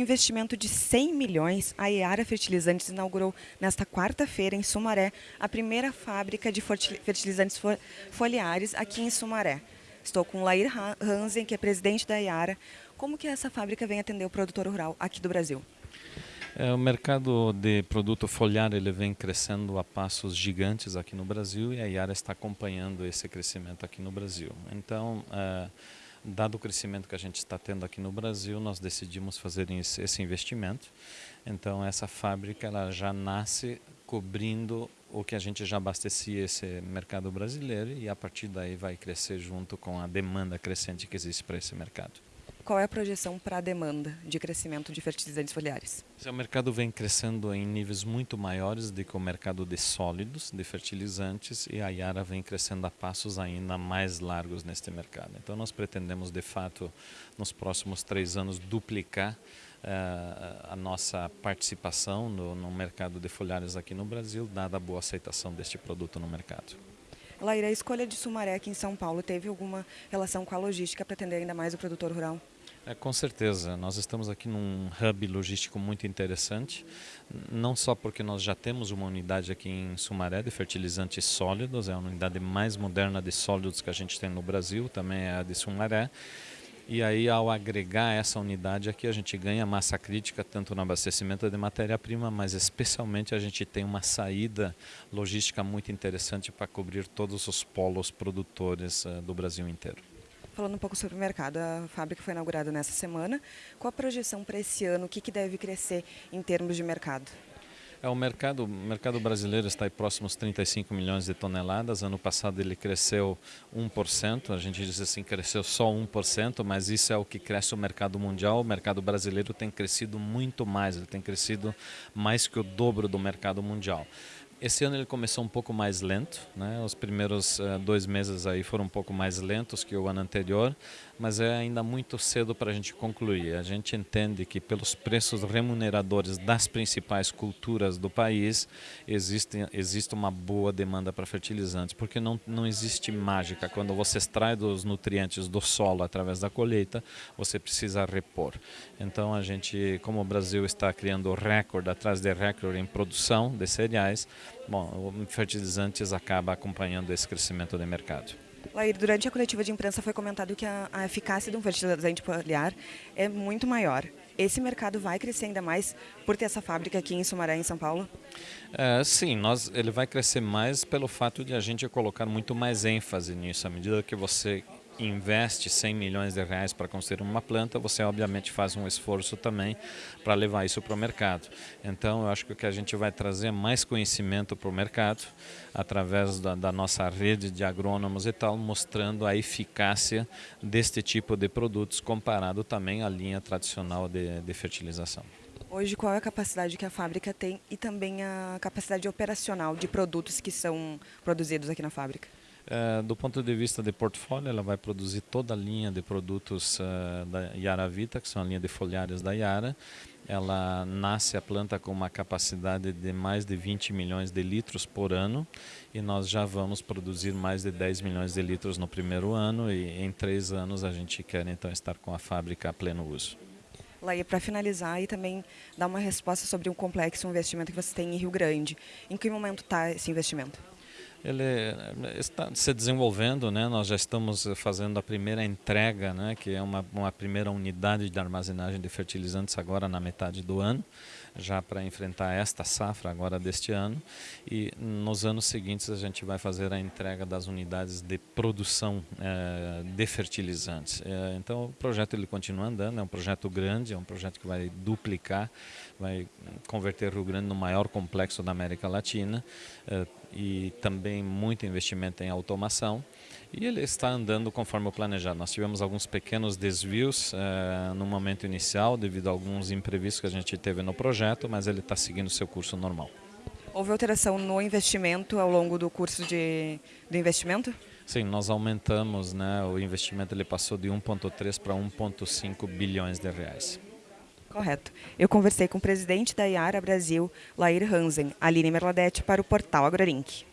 investimento de 100 milhões, a Iara Fertilizantes inaugurou nesta quarta-feira em Sumaré a primeira fábrica de fertilizantes foliares aqui em Sumaré. Estou com Lair Hansen, que é presidente da Iara. Como que essa fábrica vem atender o produtor rural aqui do Brasil? É, o mercado de produto foliar ele vem crescendo a passos gigantes aqui no Brasil e a Iara está acompanhando esse crescimento aqui no Brasil. Então, é, Dado o crescimento que a gente está tendo aqui no Brasil, nós decidimos fazer esse investimento. Então, essa fábrica ela já nasce cobrindo o que a gente já abastecia esse mercado brasileiro e a partir daí vai crescer junto com a demanda crescente que existe para esse mercado. Qual é a projeção para a demanda de crescimento de fertilizantes foliares? O mercado vem crescendo em níveis muito maiores do que o mercado de sólidos, de fertilizantes, e a Yara vem crescendo a passos ainda mais largos neste mercado. Então nós pretendemos, de fato, nos próximos três anos, duplicar uh, a nossa participação no, no mercado de foliares aqui no Brasil, dada a boa aceitação deste produto no mercado. Laira, a escolha de Sumaré aqui em São Paulo teve alguma relação com a logística para atender ainda mais o produtor rural? É, com certeza, nós estamos aqui num hub logístico muito interessante, não só porque nós já temos uma unidade aqui em Sumaré de fertilizantes sólidos, é a unidade mais moderna de sólidos que a gente tem no Brasil, também é a de Sumaré, e aí, ao agregar essa unidade aqui, a gente ganha massa crítica tanto no abastecimento de matéria-prima, mas especialmente a gente tem uma saída logística muito interessante para cobrir todos os polos produtores uh, do Brasil inteiro. Falando um pouco sobre o mercado, a fábrica foi inaugurada nessa semana. Qual a projeção para esse ano? O que, que deve crescer em termos de mercado? É, o mercado, o mercado brasileiro está aí próximo aos 35 milhões de toneladas. Ano passado ele cresceu 1%. A gente diz assim, cresceu só 1%, mas isso é o que cresce o mercado mundial. O mercado brasileiro tem crescido muito mais, ele tem crescido mais que o dobro do mercado mundial. Esse ano ele começou um pouco mais lento, né? Os primeiros uh, dois meses aí foram um pouco mais lentos que o ano anterior, mas é ainda muito cedo para a gente concluir. A gente entende que pelos preços remuneradores das principais culturas do país existe existe uma boa demanda para fertilizantes, porque não não existe mágica. Quando você extrai dos nutrientes do solo através da colheita, você precisa repor. Então a gente, como o Brasil está criando recorde atrás de recorde em produção de cereais Bom, o fertilizantes acaba acompanhando esse crescimento do mercado. Lair, durante a coletiva de imprensa foi comentado que a, a, eficácia de um fertilizante foliar é muito maior. Esse mercado vai crescer ainda mais por ter essa fábrica aqui em Sumaré, em São Paulo? É, sim, nós, ele vai crescer mais pelo fato de a gente colocar muito mais ênfase nisso. À medida que você investe 100 milhões de reais para construir uma planta, você obviamente faz um esforço também para levar isso para o mercado. Então, eu acho que o que a gente vai trazer mais conhecimento para o mercado, através da, da nossa rede de agrônomos e tal, mostrando a eficácia deste tipo de produtos comparado também à linha tradicional de, de fertilização. Hoje, qual é a capacidade que a fábrica tem e também a capacidade operacional de produtos que são produzidos aqui na fábrica? É, do ponto de vista de portfólio, ela vai produzir toda a linha de produtos uh, da Yara Vita, que são a linha de folhares da Yara. Ela nasce a planta com uma capacidade de mais de 20 milhões de litros por ano e nós já vamos produzir mais de 10 milhões de litros no primeiro ano e em três anos a gente quer então estar com a fábrica a pleno uso. Laia, para finalizar e também dar uma resposta sobre um complexo investimento que você tem em Rio Grande. Em que momento está esse investimento? Ele está se desenvolvendo, né? Nós já estamos fazendo a primeira entrega, né? Que é uma, uma primeira unidade de armazenagem de fertilizantes agora na metade do ano, já para enfrentar esta safra agora deste ano. E nos anos seguintes a gente vai fazer a entrega das unidades de produção é, de fertilizantes. É, então o projeto ele continua andando, é um projeto grande, é um projeto que vai duplicar, vai converter Rio Grande no maior complexo da América Latina. É, e também muito investimento em automação e ele está andando conforme o planejado. Nós tivemos alguns pequenos desvios eh, no momento inicial devido a alguns imprevistos que a gente teve no projeto, mas ele está seguindo seu curso normal. Houve alteração no investimento ao longo do curso de, do investimento? Sim, nós aumentamos, né, o investimento ele passou de 1,3 para 1,5 bilhões de reais. Correto. Eu conversei com o presidente da Iara Brasil, Lair Hansen, Aline Merladete, para o portal AgroLink.